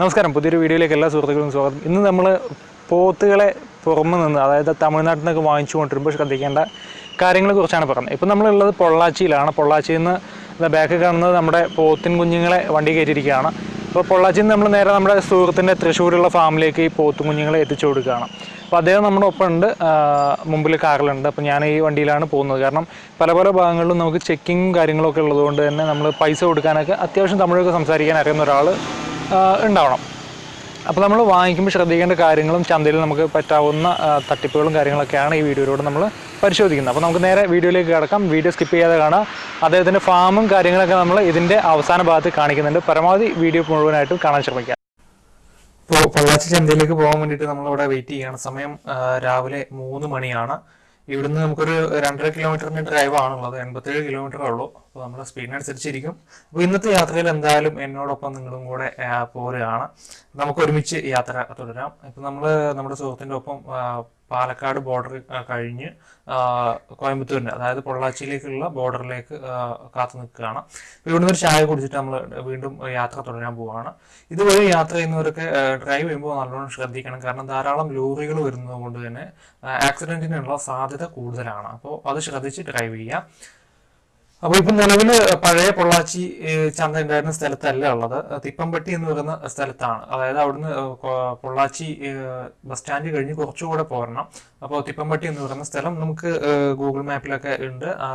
നമസ്കാരം. പുതിയൊരു വീഡിയോയിലേക്ക് എല്ലാ സുഹൃത്തുക്കളും സ്വാഗതം. ഇന്ന് നമ്മൾ പോത്തുകളെ പുറമെ നിന്ന് അതായത് തമിഴ്നാട്ടിൽ നിന്നൊക്കെ വാങ്ങിച്ചു കൊണ്ടിരുമ്പോൾ ശ്രദ്ധിക്കേണ്ട കാര്യങ്ങളെ കുറിച്ചാണ് പറയുന്നത്. ഇപ്പം നമ്മളുള്ളത് പൊള്ളാച്ചിയിലാണ്. പൊള്ളാച്ചിയിൽ നിന്ന് ബാക്ക് കാണുന്നത് നമ്മുടെ പോത്തിൻ കുഞ്ഞുങ്ങളെ വണ്ടി കയറ്റിയിരിക്കുകയാണ്. അപ്പോൾ പൊള്ളാച്ചിയിൽ നിന്ന് നമ്മൾ നേരെ നമ്മുടെ സുഹൃത്തിന്റെ തൃശ്ശൂരുള്ള ഫാമിലേക്ക് ഈ പോത്തും കുഞ്ഞുങ്ങളെ എത്തിച്ചു കൊടുക്കുകയാണ്. അപ്പോൾ അദ്ദേഹം നമ്മുടെ ഒപ്പം ഉണ്ട്. മുമ്പിൽ കാറിലുണ്ട്. അപ്പോൾ ഞാൻ ഈ വണ്ടിയിലാണ് പോകുന്നത്. കാരണം പല പല ഭാഗങ്ങളിലും നമുക്ക് ചെക്കിങ്ങും കാര്യങ്ങളൊക്കെ ഉള്ളതുകൊണ്ട് തന്നെ നമ്മൾ പൈസ കൊടുക്കാനൊക്കെ അത്യാവശ്യം തമിഴൊക്കെ സംസാരിക്കാൻ അറിയുന്ന ഒരാൾ ഉണ്ടാവണം. അപ്പോൾ നമ്മൾ വാങ്ങിക്കുമ്പോൾ ശ്രദ്ധിക്കേണ്ട കാര്യങ്ങളും ചന്തയിൽ നമുക്ക് പറ്റാവുന്ന തട്ടിപ്പുകളും കാര്യങ്ങളൊക്കെയാണ് ഈ വീഡിയോയിലൂടെ നമ്മൾ പരിശോധിക്കുന്നത്. അപ്പോൾ നമുക്ക് നേരെ വീഡിയോയിലേക്ക് കിടക്കാം. വീഡിയോ സ്കിപ്പ് ചെയ്യാതെ കാണാം അദ്ദേഹത്തിന്റെ ഫാമും കാര്യങ്ങളൊക്കെ നമ്മൾ ഇതിന്റെ അവസാന ഭാഗത്ത് കാണിക്കുന്നുണ്ട്. പരമാവധി വീഡിയോ മുഴുവനായിട്ടും കാണാൻ ശ്രമിക്കാം. ഇപ്പോൾ പൊള്ളാച്ചി ചന്തയിലേക്ക് പോകാൻ വേണ്ടിയിട്ട് നമ്മളിവിടെ വെയിറ്റ് ചെയ്യുകയാണ്. സമയം രാവിലെ മൂന്ന് മണിയാണ്. ഇവിടുന്ന് നമുക്കൊരു രണ്ടര കിലോമീറ്ററിന്റെ ഡ്രൈവ് ആണുള്ളത്. എൺപത്തേഴ് കിലോമീറ്റർ ഉള്ളൂ. അപ്പോൾ നമ്മുടെ സ്പീഡിനനുസരിച്ചിരിക്കും അപ്പോൾ ഇന്നത്തെ യാത്രയിൽ എന്തായാലും എന്നോടൊപ്പം നിങ്ങളും കൂടെ പോരുകയാണ്. നമുക്ക് ഒരുമിച്ച് യാത്ര തുടരാം. ഇപ്പം നമ്മൾ നമ്മുടെ സുഹൃത്തിന്റെ ഒപ്പം പാലക്കാട് ബോർഡർ കഴിഞ്ഞ് കോയമ്പത്തൂരിന്റെ അതായത് പൊള്ളാച്ചിയിലേക്കുള്ള ബോർഡറിലേക്ക് കാത്തു നിൽക്കുകയാണ്. അപ്പോൾ ഇവിടുന്ന് ഒരു ചായ കുടിച്ചിട്ട് നമ്മൾ വീണ്ടും യാത്ര തുടരാൻ പോവുകയാണ് ഇതുവഴി യാത്ര ചെയ്യുന്നവരൊക്കെ ഡ്രൈവ് ചെയ്യുമ്പോൾ നല്ലോണം ശ്രദ്ധിക്കണം. കാരണം ധാരാളം ലോറികൾ വരുന്നത് കൊണ്ട് തന്നെ ആക്സിഡന്റിനുള്ള സാധ്യത കൂടുതലാണ്. അപ്പോൾ അത് ശ്രദ്ധിച്ച് ഡ്രൈവ് ചെയ്യാം. അപ്പോൾ ഇപ്പം നിലവിൽ പഴയ പൊള്ളാച്ചി ചന്ത ഉണ്ടായിരുന്ന സ്ഥലത്തല്ല ഉള്ളത്. തിപ്പമ്പട്ടി എന്ന് പറയുന്ന സ്ഥലത്താണ്. അതായത് അവിടുന്ന് പൊള്ളാച്ചി ബസ് സ്റ്റാൻഡ് കഴിഞ്ഞ് കുറച്ചുകൂടെ പോരണം. അപ്പോൾ തിപ്പമ്പട്ടി എന്ന് പറയുന്ന സ്ഥലം നമുക്ക് ഗൂഗിൾ മാപ്പിലൊക്കെ ഉണ്ട്. ആ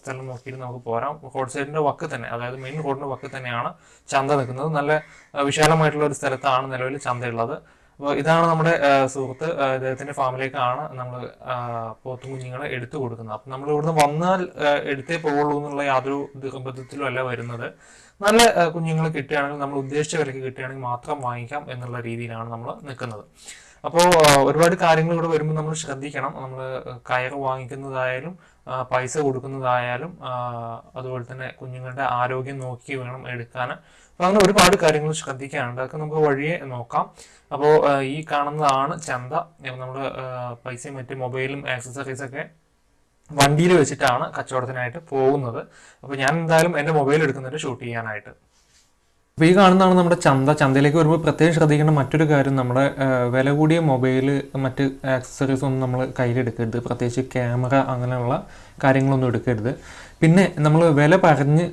സ്ഥലം നോക്കിയിട്ട് നമുക്ക് പോരാം. റോഡ് സൈഡിന്റെ വക്ക് തന്നെ അതായത് മെയിൻ റോഡിന്റെ വക്ക് തന്നെയാണ് ചന്ത നിൽക്കുന്നത്. നല്ല വിശാലമായിട്ടുള്ള ഒരു സ്ഥലത്താണ് നിലവിൽ ചന്തയുള്ളത്. അപ്പോൾ ഇതാണ് നമ്മുടെ സുഹൃത്ത് ആ, ഇദ്ദേഹത്തിന്റെ ഫാമിലേക്കാണ് നമ്മൾ പോത്തും കുഞ്ഞുങ്ങളെ എടുത്തു കൊടുക്കുന്നത്. അപ്പം നമ്മൾ ഇവിടുന്ന് വന്നാൽ എടുത്തേ പോകുള്ളൂ എന്നുള്ള യാതൊരു നിർബന്ധത്തിലും അല്ല വരുന്നത്. നല്ല കുഞ്ഞുങ്ങൾ കിട്ടുകയാണെങ്കിൽ നമ്മൾ ഉദ്ദേശിച്ച വിലക്ക് കിട്ടുകയാണെങ്കിൽ മാത്രം വാങ്ങിക്കാം എന്നുള്ള രീതിയിലാണ് നമ്മൾ നിൽക്കുന്നത്. അപ്പോൾ ഒരുപാട് കാര്യങ്ങൾ ഇവിടെ വരുമ്പോൾ നമ്മൾ ശ്രദ്ധിക്കണം. നമ്മൾ കയറ് വാങ്ങിക്കുന്നതായാലും പൈസ കൊടുക്കുന്നതായാലും അതുപോലെ തന്നെ കുഞ്ഞുങ്ങളുടെ ആരോഗ്യം നോക്കി വേണം എടുക്കാൻ. അപ്പോൾ അങ്ങനെ ഒരുപാട് കാര്യങ്ങൾ ശ്രദ്ധിക്കാനുണ്ട്. അതൊക്കെ നമുക്ക് വഴിയെ നോക്കാം. അപ്പോൾ ഈ കാണുന്നതാണ് ചന്ത. നമ്മൾ പൈസയും മറ്റ് മൊബൈലും ആക്സസറീസൊക്കെ വണ്ടിയിൽ വെച്ചിട്ടാണ് കച്ചവടത്തിനായിട്ട് പോകുന്നത്. അപ്പോൾ ഞാൻ എന്തായാലും എന്റെ മൊബൈൽ എടുക്കുന്നുണ്ട് ഷൂട്ട് ചെയ്യാനായിട്ട്. അപ്പോൾ ഈ കാണുന്നതാണ് നമ്മുടെ ചന്ത. ചന്തയിലേക്ക് വരുമ്പോൾ പ്രത്യേകം ശ്രദ്ധിക്കേണ്ട മറ്റൊരു കാര്യം നമ്മുടെ വില കൂടിയ മൊബൈൽ മറ്റ് ആക്സസറീസ് ഒന്നും നമ്മൾ കയ്യിലെടുക്കരുത്. പ്രത്യേകിച്ച് ക്യാമറ അങ്ങനെയുള്ള കാര്യങ്ങളൊന്നും എടുക്കരുത്. പിന്നെ നമ്മൾ വില പറഞ്ഞ്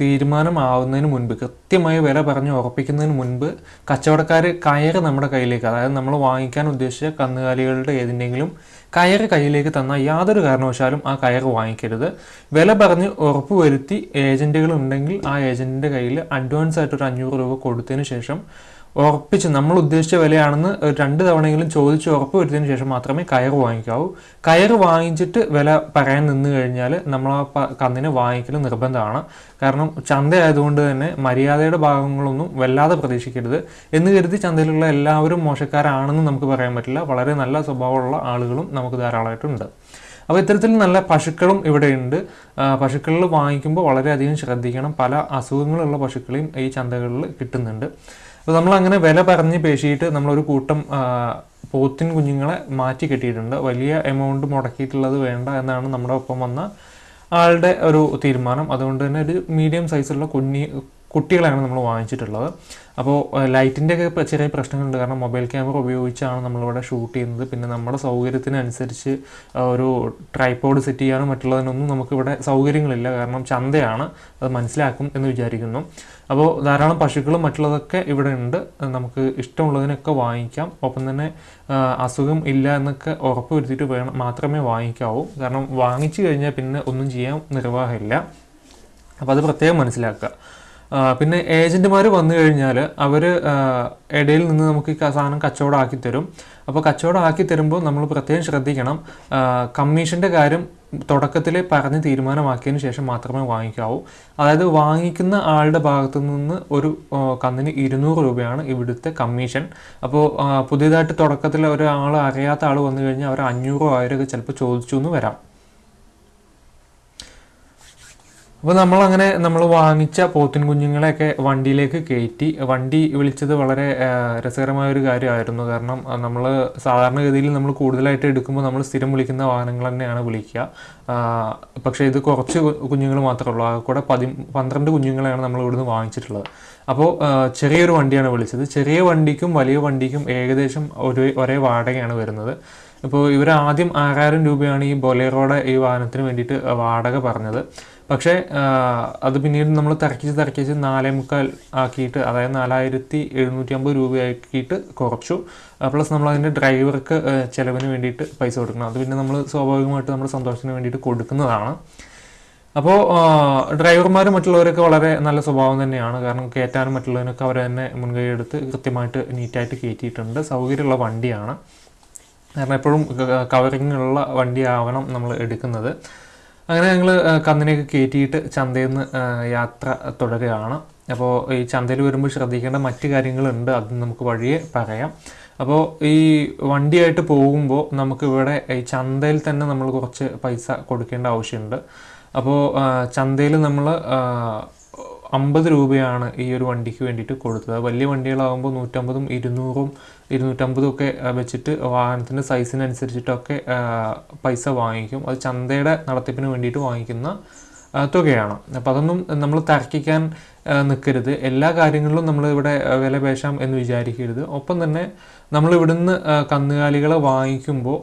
തീരുമാനമാവുന്നതിന് മുൻപ് കൃത്യമായി വില പറഞ്ഞ് ഉറപ്പിക്കുന്നതിന് മുൻപ് കച്ചവടക്കാർ കയറ് നമ്മുടെ കയ്യിലേക്ക് അതായത് നമ്മൾ വാങ്ങിക്കാൻ ഉദ്ദേശിച്ച കന്നുകാലികളുടെ ഏതിന്റെങ്കിലും കയറ് കയ്യിലേക്ക് തന്നാൽ യാതൊരു കാരണവശാലും ആ കയറ് വാങ്ങിക്കരുത്. വില പറഞ്ഞ് ഉറപ്പ് വരുത്തി ഏജന്റുകൾ ഉണ്ടെങ്കിൽ ആ ഏജന്റിന്റെ കയ്യിൽ അഡ്വാൻസ് ആയിട്ട് ഒരു അഞ്ഞൂറ് രൂപ കൊടുത്തതിന് ശേഷം ഉറപ്പിച്ച് നമ്മൾ ഉദ്ദേശിച്ച വിലയാണെന്ന് രണ്ട് തവണയെങ്കിലും ചോദിച്ച് ഉറപ്പ് വരുത്തിയതിന് ശേഷം മാത്രമേ കയർ വാങ്ങിക്കാവൂ. കയർ വാങ്ങിച്ചിട്ട് വില പറയാൻ നിന്ന് കഴിഞ്ഞാൽ നമ്മൾ ആ കന്നിനെ വാങ്ങിക്കൽ നിർബന്ധമാണ്. കാരണം ചന്ത ആയതുകൊണ്ട് തന്നെ മര്യാദയുടെ ഭാഗങ്ങളൊന്നും വല്ലാതെ പ്രതീക്ഷിക്കരുത്. എന്ന് കരുതി ചന്തയിലുള്ള എല്ലാവരും മോശക്കാരാണെന്ന് നമുക്ക് പറയാൻ പറ്റില്ല. വളരെ നല്ല സ്വഭാവമുള്ള ആളുകളും നമുക്ക് ധാരാളമായിട്ടുണ്ട്. അപ്പോൾ ഇത്തരത്തിൽ നല്ല പശുക്കളും ഇവിടെയുണ്ട്. പശുക്കളിൽ വാങ്ങിക്കുമ്പോൾ വളരെയധികം ശ്രദ്ധിക്കണം. പല അസുഖങ്ങളുള്ള പശുക്കളെയും ഈ ചന്തകളിൽ കിട്ടുന്നുണ്ട്. അപ്പോൾ നമ്മൾ അങ്ങനെ വില പറഞ്ഞ് പേശിയിട്ട് നമ്മളൊരു കൂട്ടം പോത്തിൻ കുഞ്ഞുങ്ങളെ മാറ്റി കെട്ടിയിട്ടുണ്ട്. വലിയ എമൗണ്ട് മുടക്കിയിട്ടുള്ളത് വേണ്ട എന്നാണ് നമ്മുടെ ഒപ്പം വന്ന ആളുടെ ഒരു തീരുമാനം. അതുകൊണ്ട് തന്നെ ഒരു മീഡിയം സൈസുള്ള കുഞ്ഞി കുട്ടികളെയാണ് നമ്മൾ വാങ്ങിച്ചിട്ടുള്ളത്. അപ്പോൾ ലൈറ്റിന്റെ ഒക്കെ ഇപ്പം ചെറിയ പ്രശ്നങ്ങളുണ്ട്. കാരണം മൊബൈൽ ക്യാമറ ഉപയോഗിച്ചാണ് നമ്മളിവിടെ ഷൂട്ട് ചെയ്യുന്നത്. പിന്നെ നമ്മുടെ സൗകര്യത്തിനനുസരിച്ച് ഒരു ട്രൈപ്പോഡ് സെറ്റ് ചെയ്യാനും മറ്റുള്ളതിനൊന്നും നമുക്കിവിടെ സൗകര്യങ്ങളില്ല. കാരണം ചന്തയാണ്. അത് മനസ്സിലാക്കും എന്ന് വിചാരിക്കുന്നു. അപ്പോൾ ധാരാളം പശുക്കളും മറ്റുള്ളതൊക്കെ ഇവിടെ ഉണ്ട്. നമുക്ക് ഇഷ്ടമുള്ളതിനൊക്കെ വാങ്ങിക്കാം. ഒപ്പം തന്നെ അസുഖം ഇല്ല എന്നൊക്കെ ഉറപ്പ് വരുത്തിയിട്ട് വേണം മാത്രമേ വാങ്ങിക്കാവൂ. കാരണം വാങ്ങിച്ചു കഴിഞ്ഞാൽ പിന്നെ ഒന്നും ചെയ്യാൻ നിർവാഹമില്ല. അപ്പോൾ അത് പ്രത്യേകം മനസ്സിലാക്കുക. പിന്നെ ഏജന്റുമാർ വന്നു കഴിഞ്ഞാൽ അവർ ഇടയിൽ നിന്ന് നമുക്ക് ഈ സാധനം കച്ചവടം ആക്കി തരും. അപ്പോൾ കച്ചവടം ആക്കി തരുമ്പോൾ നമ്മൾ പ്രത്യേകം ശ്രദ്ധിക്കണം. കമ്മീഷന്റെ കാര്യം തുടക്കത്തിൽ പറഞ്ഞ് തീരുമാനമാക്കിയതിന് ശേഷം മാത്രമേ വാങ്ങിക്കാവൂ. അതായത് വാങ്ങിക്കുന്ന ആളുടെ ഭാഗത്തു നിന്ന് ഒരു കന്നിന് ഇരുന്നൂറ് രൂപയാണ് ഇവിടുത്തെ കമ്മീഷൻ. അപ്പോൾ പുതിയതായിട്ട് തുടക്കത്തിൽ ഒരാൾ അറിയാത്ത ആൾ വന്നു കഴിഞ്ഞാൽ അവർ അഞ്ഞൂറോ ആയിരമൊക്കെ ചിലപ്പോൾ ചോദിച്ചു എന്ന് വരാം. അപ്പോൾ നമ്മളങ്ങനെ നമ്മൾ വാങ്ങിച്ച പോത്തിൻ കുഞ്ഞുങ്ങളെയൊക്കെ വണ്ടിയിലേക്ക് കയറ്റി. വണ്ടി വിളിച്ചത് വളരെ രസകരമായ ഒരു കാര്യമായിരുന്നു. കാരണം നമ്മൾ സാധാരണഗതിയിൽ നമ്മൾ കൂടുതലായിട്ട് എടുക്കുമ്പോൾ നമ്മൾ സ്ഥിരം വിളിക്കുന്ന വാഹനങ്ങൾ തന്നെയാണ് വിളിക്കുക. ആ, പക്ഷേ ഇത് കുറച്ച് കുഞ്ഞുങ്ങൾ മാത്രമേ ഉള്ളൂ. ആകെ കൂടെ പതി പന്ത്രണ്ട് കുഞ്ഞുങ്ങളെയാണ് നമ്മൾ ഇവിടുന്ന് വാങ്ങിച്ചിട്ടുള്ളത്. അപ്പോൾ ചെറിയൊരു വണ്ടിയാണ് വിളിച്ചത്. ചെറിയ വണ്ടിക്കും വലിയ വണ്ടിക്കും ഏകദേശം ഒരേ ഒരേ വാടകയാണ് വരുന്നത്. ഇപ്പോൾ ഇവർ ആദ്യം ആറായിരം രൂപയാണ് ഈ ബൊലേറോയുടെ ഈ വാഹനത്തിന് വേണ്ടിയിട്ട് വാടക പറഞ്ഞത്. പക്ഷേ അത് പിന്നീട് നമ്മൾ തിരക്കിച്ച് തിരക്കിച്ച് നാലേ മുക്കാൽ ആക്കിയിട്ട് അതായത് നാലായിരത്തി എഴുന്നൂറ്റി അമ്പത് രൂപയാക്കിയിട്ട് കുറച്ചു. പ്ലസ് നമ്മൾ അതിന്റെ ഡ്രൈവർക്ക് ചിലവിന് വേണ്ടിയിട്ട് പൈസ കൊടുക്കണം. അത് പിന്നെ നമ്മൾ സ്വാഭാവികമായിട്ട് നമ്മുടെ സന്തോഷത്തിന് വേണ്ടിയിട്ട് കൊടുക്കുന്നതാണ്. അപ്പോൾ ഡ്രൈവർമാർ മറ്റുള്ളവരൊക്കെ വളരെ നല്ല സ്വഭാവം തന്നെയാണ്. കാരണം കയറ്റാനും മറ്റുള്ളവരൊക്കെ അവരെ തന്നെ മുൻകൈ എടുത്ത് കൃത്യമായിട്ട് നീറ്റായിട്ട് കയറ്റിയിട്ടുണ്ട്. സൗകര്യമുള്ള വണ്ടിയാണ്. കാരണം എപ്പോഴും കവറിങ്ങുള്ള വണ്ടിയാവണം നമ്മൾ എടുക്കുന്നത്. അങ്ങനെ ഞങ്ങൾ കന്നിനെയൊക്കെ കയറ്റിയിട്ട് ചന്തയിൽ നിന്ന് യാത്ര തുടരുകയാണ്. അപ്പോൾ ഈ ചന്തയിൽ വരുമ്പോൾ ശ്രദ്ധിക്കേണ്ട മറ്റ് കാര്യങ്ങളുണ്ട് അത് നമുക്ക് വഴിയെ പറയാം. അപ്പോൾ ഈ വണ്ടിയായിട്ട് പോകുമ്പോൾ നമുക്ക് ഇവിടെ ഈ ചന്തയിൽ തന്നെ നമ്മൾ കുറച്ച് പൈസ കൊടുക്കേണ്ട ആവശ്യമുണ്ട്. അപ്പോൾ ചന്തയിൽ നമ്മൾ അമ്പത് രൂപയാണ് ഈ ഒരു വണ്ടിക്ക് വേണ്ടിയിട്ട് കൊടുത്തത്. വലിയ വണ്ടികളാകുമ്പോൾ നൂറ്റമ്പതും ഇരുന്നൂറും ഇരുന്നൂറ്റമ്പതും ഒക്കെ വെച്ചിട്ട് വാഹനത്തിന്റെ സൈസിനനുസരിച്ചിട്ടൊക്കെ പൈസ വാങ്ങിക്കും. അത് ചന്തയുടെ നടത്തിപ്പിന് വേണ്ടിയിട്ട് വാങ്ങിക്കുന്ന തുകയാണ്. അപ്പോൾ അതൊന്നും നമ്മൾ തർക്കിക്കാൻ നിൽക്കരുത് എല്ലാ കാര്യങ്ങളിലും നമ്മൾ ഇവിടെ വില പേശാം എന്ന് വിചാരിക്കരുത്. ഒപ്പം തന്നെ നമ്മൾ ഇവിടുന്ന് കന്നുകാലികളെ വാങ്ങിക്കുമ്പോൾ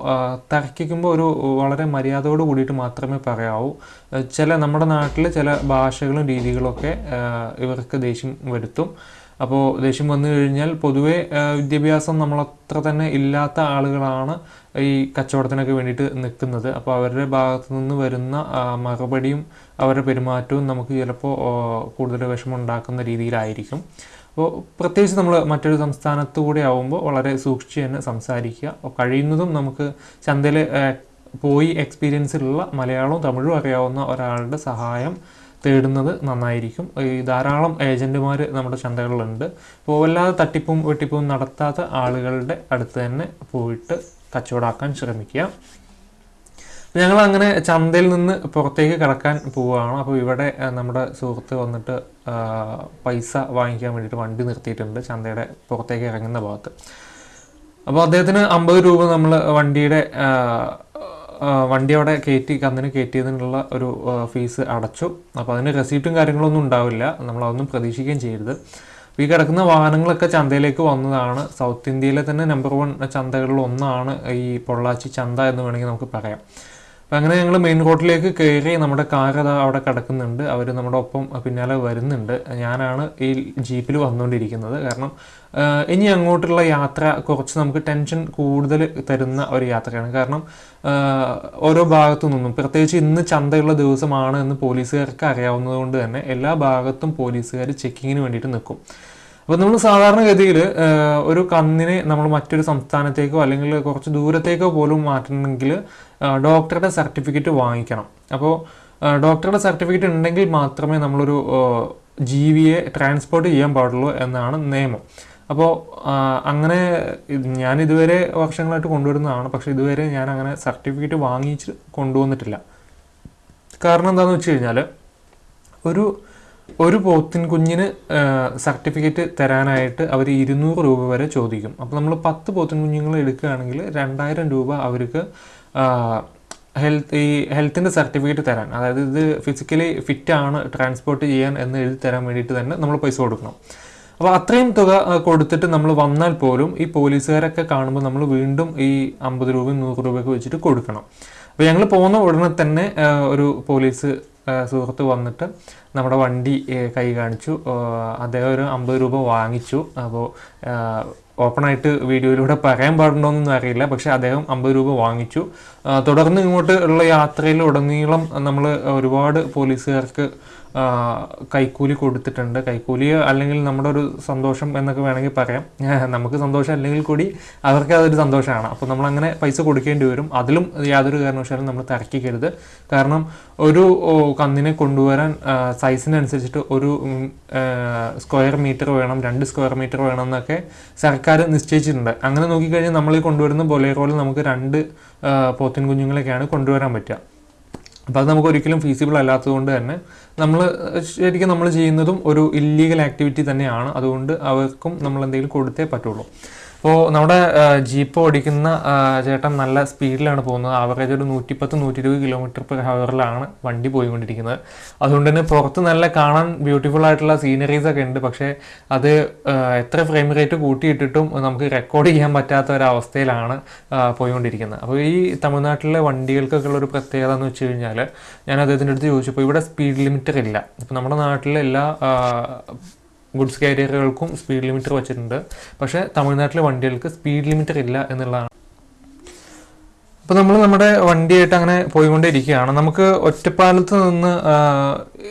തിരക്കിക്കുമ്പോൾ ഒരു വളരെ മര്യാദയോട് കൂടിയിട്ട് മാത്രമേ പറയാവൂ. ചില നമ്മുടെ നാട്ടിൽ ചില ഭാഷകളും രീതികളൊക്കെ ഇവർക്ക് ദേഷ്യം വരുത്തും. അപ്പോൾ ദേഷ്യം വന്നു കഴിഞ്ഞാൽ പൊതുവേ വിദ്യാഭ്യാസം നമ്മളത്ര തന്നെ ഇല്ലാത്ത ആളുകളാണ് ഈ കച്ചവടത്തിനൊക്കെ വേണ്ടിയിട്ട് നിൽക്കുന്നത്. അപ്പോൾ അവരുടെ ഭാഗത്തു നിന്ന് വരുന്ന മറുപടിയും അവരുടെ പെരുമാറ്റവും നമുക്ക് ചിലപ്പോൾ കൂടുതൽ വിഷമം ഉണ്ടാക്കുന്ന രീതിയിലായിരിക്കും. അപ്പോൾ പ്രത്യേകിച്ച് നമ്മൾ മറ്റൊരു സംസ്ഥാനത്തു കൂടെ ആവുമ്പോൾ വളരെ സൂക്ഷിച്ച് തന്നെ സംസാരിക്കുക. കഴിയുന്നതും നമുക്ക് ചന്തയിൽ പോയി എക്സ്പീരിയൻസിലുള്ള മലയാളവും തമിഴും അറിയാവുന്ന ഒരാളുടെ സഹായം തേടുന്നത് നന്നായിരിക്കും. ഈ ധാരാളം ഏജന്റുമാർ നമ്മുടെ ചന്തകളിലുണ്ട്. അപ്പോൾ വല്ലാതെ തട്ടിപ്പും വെട്ടിപ്പും നടത്താത്ത ആളുകളുടെ അടുത്ത് തന്നെ പോയിട്ട് കച്ചവടമാക്കാൻ ശ്രമിക്കുക. ഞങ്ങൾ അങ്ങനെ ചന്തയിൽ നിന്ന് പുറത്തേക്ക് കടക്കാൻ പോവുകയാണ്. അപ്പോൾ ഇവിടെ നമ്മുടെ സുഹൃത്ത് വന്നിട്ട് പൈസ വാങ്ങിക്കാൻ വേണ്ടിയിട്ട് വണ്ടി നിർത്തിയിട്ടുണ്ട് ചന്തയുടെ പുറത്തേക്ക് ഇറങ്ങുന്ന ഭാഗത്ത്. അപ്പോൾ അദ്ദേഹത്തിന് അമ്പത് രൂപ നമ്മൾ വണ്ടിയുടെ വണ്ടി അവിടെ കയറ്റി കന്നിന് കയറ്റിയതിനുള്ള ഒരു ഫീസ് അടച്ചു. അപ്പോൾ അതിന് റെസീപ്റ്റും കാര്യങ്ങളൊന്നും ഉണ്ടാവില്ല. നമ്മൾ അതൊന്നും പ്രതീക്ഷിക്കുകയും ചെയ്യരുത്. ഈ കിടക്കുന്ന വാഹനങ്ങളൊക്കെ ചന്തയിലേക്ക് വന്നതാണ്. സൗത്ത് ഇന്ത്യയിലെ തന്നെ നമ്പർ വൺ ചന്തകളിൽ ഒന്നാണ് ഈ പൊള്ളാച്ചി ചന്ത എന്ന് വേണമെങ്കിൽ നമുക്ക് പറയാം. അപ്പം അങ്ങനെ ഞങ്ങൾ മെയിൻ റോഡിലേക്ക് കയറി നമ്മുടെ കാർ അവിടെ കിടക്കുന്നുണ്ട്. അവർ നമ്മുടെ ഒപ്പം പിന്നാലെ വരുന്നുണ്ട്. ഞാനാണ് ഈ ജീപ്പിൽ വന്നുകൊണ്ടിരിക്കുന്നത് കാരണം ഇനി അങ്ങോട്ടുള്ള യാത്ര കുറച്ച് നമുക്ക് ടെൻഷൻ കൂടുതൽ തരുന്ന ഒരു യാത്രയാണ്. കാരണം ഓരോ ഭാഗത്തു നിന്നും പ്രത്യേകിച്ച് ഇന്ന് ചന്തയുള്ള ദിവസമാണ് എന്ന് പോലീസുകാർക്ക് അറിയാവുന്നത് കൊണ്ട് തന്നെ എല്ലാ ഭാഗത്തും പോലീസുകാർ ചെക്കിങ്ങിന് വേണ്ടിയിട്ട് നിൽക്കും. അപ്പോൾ നമ്മൾ സാധാരണഗതിയിൽ ഒരു കന്നിനെ നമ്മൾ മറ്റൊരു സംസ്ഥാനത്തേക്കോ അല്ലെങ്കിൽ കുറച്ച് ദൂരത്തേക്കോ പോലും മാറ്റണമെങ്കിൽ ഡോക്ടറുടെ സർട്ടിഫിക്കറ്റ് വാങ്ങിക്കണം. അപ്പോൾ ഡോക്ടറുടെ സർട്ടിഫിക്കറ്റ് ഉണ്ടെങ്കിൽ മാത്രമേ നമ്മളൊരു ജീവിയെ ട്രാൻസ്പോർട്ട് ചെയ്യാൻ പാടുള്ളൂ എന്നാണ് നിയമം. അപ്പോൾ അങ്ങനെ ഞാൻ ഇതുവരെ വർഷങ്ങളായിട്ട് കൊണ്ടുവരുന്നതാണ്. പക്ഷെ ഇതുവരെ ഞാൻ അങ്ങനെ സർട്ടിഫിക്കറ്റ് വാങ്ങിച്ച് കൊണ്ടുവന്നിട്ടില്ല. കാരണം എന്താണെന്ന് വെച്ച് കഴിഞ്ഞാൽ ഒരു ഒരു പോത്തിൻ കുഞ്ഞിന് സർട്ടിഫിക്കറ്റ് തരാനായിട്ട് അവർ ഇരുന്നൂറ് രൂപ വരെ ചോദിക്കും. അപ്പോൾ നമ്മൾ പത്ത് പോത്തിൻ കുഞ്ഞുങ്ങൾ എടുക്കുകയാണെങ്കിൽ രണ്ടായിരം രൂപ അവർക്ക് ഹെൽത്ത് ഈ ഹെൽത്തിന്റെ സർട്ടിഫിക്കറ്റ് തരാൻ. അതായത് ഇത് ഫിസിക്കലി ഫിറ്റാണ് ട്രാൻസ്പോർട്ട് ചെയ്യാൻ എന്ന് എഴുതി തരാൻ വേണ്ടിയിട്ട് തന്നെ നമ്മൾ പൈസ കൊടുക്കണം. അപ്പോൾ അത്രയും തുക കൊടുത്തിട്ട് നമ്മൾ വന്നാൽ പോലും ഈ പോലീസുകാരൊക്കെ കാണുമ്പോൾ നമ്മൾ വീണ്ടും ഈ അമ്പത് രൂപയും നൂറ് രൂപയൊക്കെ വെച്ചിട്ട് കൊടുക്കണം. അപ്പോൾ ഞങ്ങൾ പോകുന്ന ഉടനെ തന്നെ ഒരു പോലീസ് സുഹൃത്ത് വന്നിട്ട് നമ്മുടെ വണ്ടി കൈ കാണിച്ചു. അദ്ദേഹം ഒരു അമ്പത് രൂപ വാങ്ങിച്ചു. അപ്പോൾ ഓപ്പണായിട്ട് വീഡിയോയിലൂടെ പറയാൻ പാടുണ്ടോയെന്നൊന്നും അറിയില്ല. പക്ഷേ അദ്ദേഹം അമ്പത് രൂപ വാങ്ങിച്ചു. തുടർന്ന് ഇങ്ങോട്ട് ഉള്ള യാത്രയിൽ ഉടനീളം നമ്മൾ ഒരുപാട് പോലീസുകാർക്ക് കൈക്കൂലി കൊടുത്തിട്ടുണ്ട്. കൈക്കൂലി അല്ലെങ്കിൽ നമ്മുടെ ഒരു സന്തോഷം എന്നൊക്കെ വേണമെങ്കിൽ പറയാം. നമുക്ക് സന്തോഷം അല്ലെങ്കിൽ കൂടി അവർക്ക് അതൊരു സന്തോഷമാണ്. അപ്പോൾ നമ്മൾ അങ്ങനെ പൈസ കൊടുക്കേണ്ടി വരും. അതിലും യാതൊരു കാരണവശാലും നമ്മൾ തിരക്കിക്കരുത് കാരണം ഒരു കന്നിനെ കൊണ്ടുവരാൻ സൈസിനനുസരിച്ചിട്ട് ഒരു സ്ക്വയർ മീറ്റർ വേണം രണ്ട് സ്ക്വയർ മീറ്റർ വേണം എന്നൊക്കെ സർക്കാർ നിശ്ചയിച്ചിട്ടുണ്ട്. അങ്ങനെ നോക്കിക്കഴിഞ്ഞാൽ നമ്മൾ കൊണ്ടുവരുന്ന ബൊലേറോയിൽ നമുക്ക് രണ്ട് പോത്തിൻ കുഞ്ഞുങ്ങളൊക്കെയാണ് കൊണ്ടുവരാൻ പറ്റുക. അപ്പോൾ അത് നമുക്ക് ഒരിക്കലും ഫീസിബിൾ അല്ലാത്തതുകൊണ്ട് തന്നെ നമ്മൾ ശരിക്കും നമ്മൾ ചെയ്യുന്നതും ഒരു ഇല്ലീഗൽ ആക്ടിവിറ്റി തന്നെയാണ്. അതുകൊണ്ട് അവർക്കും നമ്മൾ എന്തെങ്കിലും കൊടുത്തേ പറ്റുള്ളൂ. അപ്പോൾ നമ്മുടെ ജീപ്പ് ഓടിക്കുന്ന ചേട്ടൻ നല്ല സ്പീഡിലാണ് പോകുന്നത്. ആവറേജ് ഒരു നൂറ്റിപ്പത്ത് നൂറ്റി ഇരുപത് കിലോമീറ്റർ പെർ ഹവറിലാണ് വണ്ടി പോയിക്കൊണ്ടിരിക്കുന്നത്. അതുകൊണ്ട് തന്നെ പുറത്ത് നല്ല കാണാൻ ബ്യൂട്ടിഫുൾ ആയിട്ടുള്ള സീനറീസ് ഒക്കെ ഉണ്ട്. പക്ഷേ അത് എത്ര ഫ്രെയിം റേറ്റ് കൂട്ടിയിട്ടിട്ടും നമുക്ക് റെക്കോർഡ് ചെയ്യാൻ പറ്റാത്ത ഒരവസ്ഥയിലാണ് പോയിക്കൊണ്ടിരിക്കുന്നത്. അപ്പോൾ ഈ തമിഴ്നാട്ടിലെ വണ്ടികൾക്കൊക്കെ ഉള്ള ഒരു പ്രത്യേകത എന്ന് വെച്ച് കഴിഞ്ഞാൽ ഞാൻ അദ്ദേഹത്തിന്റെ അടുത്ത് ചോദിച്ചപ്പോൾ ഇവിടെ സ്പീഡ് ലിമിറ്റർ ഇല്ല. ഇപ്പോൾ നമ്മുടെ നാട്ടിലെ എല്ലാ ഗുഡ്സ് കാരിയറുകൾക്കും സ്പീഡ് ലിമിറ്റർ വെച്ചിട്ടുണ്ട്. പക്ഷേ തമിഴ്നാട്ടിലെ വണ്ടികൾക്ക് സ്പീഡ് ലിമിറ്റർ ഇല്ല എന്നുള്ളതാണ്. അപ്പോൾ നമ്മൾ നമ്മുടെ വണ്ടിയായിട്ട് അങ്ങനെ പോയിക്കൊണ്ടേ ഇരിക്കുകയാണ് നമുക്ക് ഒറ്റപ്പാലത്ത് നിന്ന്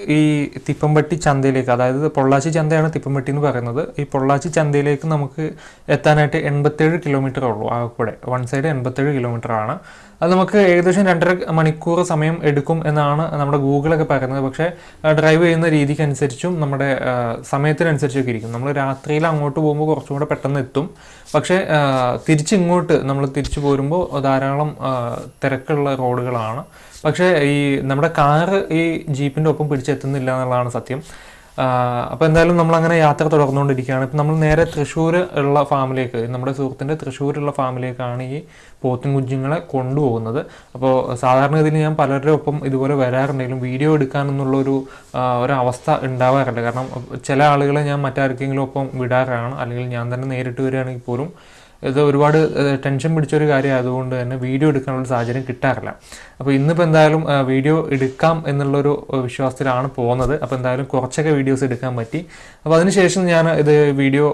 ഈ തിപ്പംപട്ടി ചന്തയിലേക്ക് അതായത് പൊള്ളാച്ചി ചന്തയാണ് തിപ്പംപട്ടി എന്ന് പറയുന്നത്. ഈ പൊള്ളാച്ചി ചന്തയിലേക്ക് നമുക്ക് എത്താനായിട്ട് എൺപത്തേഴ് കിലോമീറ്റർ ഉള്ളൂ ആ ആകെക്കൂടെ. വൺ സൈഡ് എൺപത്തേഴ് കിലോമീറ്റർ ആണ്. അത് നമുക്ക് ഏകദേശം രണ്ടര മണിക്കൂർ സമയം എടുക്കും എന്നാണ് നമ്മുടെ ഗൂഗിളൊക്കെ പറയുന്നത്. പക്ഷേ ഡ്രൈവ് ചെയ്യുന്ന രീതിക്ക് അനുസരിച്ചും നമ്മുടെ സമയത്തിനനുസരിച്ചൊക്കെ ഇരിക്കും. നമ്മൾ രാത്രിയിൽ അങ്ങോട്ട് പോകുമ്പോൾ കുറച്ചും കൂടെ പെട്ടെന്ന് എത്തും. പക്ഷേ തിരിച്ചിങ്ങോട്ട് നമ്മൾ തിരിച്ചു പോരുമ്പോൾ ധാരാളം തിരക്കുള്ള റോഡുകളാണ്. പക്ഷേ ഈ നമ്മുടെ കാറ് ഈ ജീപ്പിന്റെ ഒപ്പം പിടിച്ചെത്തുന്നില്ല എന്നുള്ളതാണ് സത്യം. അപ്പോൾ എന്തായാലും നമ്മൾ അങ്ങനെ യാത്ര തുടർന്നുകൊണ്ടിരിക്കുകയാണ്. ഇപ്പം നമ്മൾ നേരെ തൃശ്ശൂർ ഉള്ള ഫാമിലേക്ക് നമ്മുടെ സുഹൃത്തിന്റെ തൃശ്ശൂരുള്ള ഫാമിലേക്കാണ് ഈ പോത്തും കുഞ്ഞുങ്ങളെ കൊണ്ടുപോകുന്നത്. അപ്പോൾ സാധാരണഗതിയിൽ ഞാൻ പലരുടെ ഒപ്പം ഇതുപോലെ വരാറുണ്ടെങ്കിലും വീഡിയോ എടുക്കാനെന്നുള്ള ഒരു ആ, ഒരു അവസ്ഥ ഉണ്ടാവാറില്ല. കാരണം ചില ആളുകളെ ഞാൻ മറ്റാർക്കെങ്കിലും ഒപ്പം വിടാറാണ്. അല്ലെങ്കിൽ ഞാൻ തന്നെ നേരിട്ട് വരികയാണെങ്കിൽ പോലും ഇത് ഒരുപാട് ടെൻഷൻ പിടിച്ചൊരു കാര്യം ആയതുകൊണ്ട് തന്നെ വീഡിയോ എടുക്കാനുള്ള സാഹചര്യം കിട്ടാറില്ല. അപ്പോൾ ഇന്നിപ്പോൾ എന്തായാലും വീഡിയോ എടുക്കാം എന്നുള്ളൊരു വിശ്വാസത്തിലാണ് പോകുന്നത്. അപ്പോൾ എന്തായാലും കുറച്ചൊക്കെ വീഡിയോസ് എടുക്കാൻ പറ്റി. അപ്പോൾ അതിനുശേഷം ഞാൻ ഇത് വീഡിയോ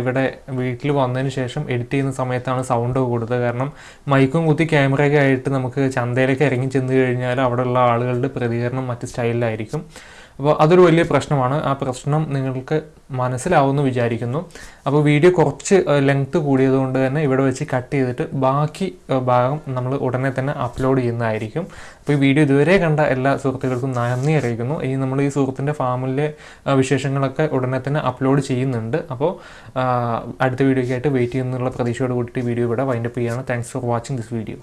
ഇവിടെ വീട്ടിൽ വന്നതിന് ശേഷം എഡിറ്റ് ചെയ്യുന്ന സമയത്താണ് സൗണ്ട് കൊടുത്തത്. കാരണം മൈക്കും കുത്തി ക്യാമറയൊക്കെ ആയിട്ട് നമുക്ക് ചന്തയിലേക്ക് ഇറങ്ങി ചെന്ന് കഴിഞ്ഞാൽ അവിടെയുള്ള ആളുകളുടെ പ്രതികരണം മറ്റ് സ്റ്റൈലിലായിരിക്കും അപ്പോൾ അതൊരു വലിയ പ്രശ്നമാണ്. ആ പ്രശ്നം നിങ്ങൾക്ക് മനസ്സിലാവുമെന്ന് വിചാരിക്കുന്നു. അപ്പോൾ വീഡിയോ കുറച്ച് ലെങ്ത് കൂടിയതുകൊണ്ട് തന്നെ ഇവിടെ വെച്ച് കട്ട് ചെയ്തിട്ട് ബാക്കി ഭാഗം നമ്മൾ ഉടനെ തന്നെ അപ്ലോഡ് ചെയ്യുന്നതായിരിക്കും. അപ്പോൾ ഈ വീഡിയോ ഇതുവരെ കണ്ട എല്ലാ സുഹൃത്തുക്കൾക്കും നന്ദി അറിയിക്കുന്നു. ഈ നമ്മൾ ഈ സുഹൃത്തിന്റെ ഫാമിലെ വിശേഷങ്ങളൊക്കെ ഉടനെ തന്നെ അപ്ലോഡ് ചെയ്യുന്നുണ്ട്. അപ്പോൾ അടുത്ത വീഡിയോയ്ക്കായിട്ട് വെയിറ്റ് ചെയ്യുന്നുള്ള പ്രതീക്ഷയോട് കൂടിയിട്ട് വീഡിയോ ഇവിടെ വൈൻഡപ്പ് ചെയ്യുകയാണ്. Thanks for watching this video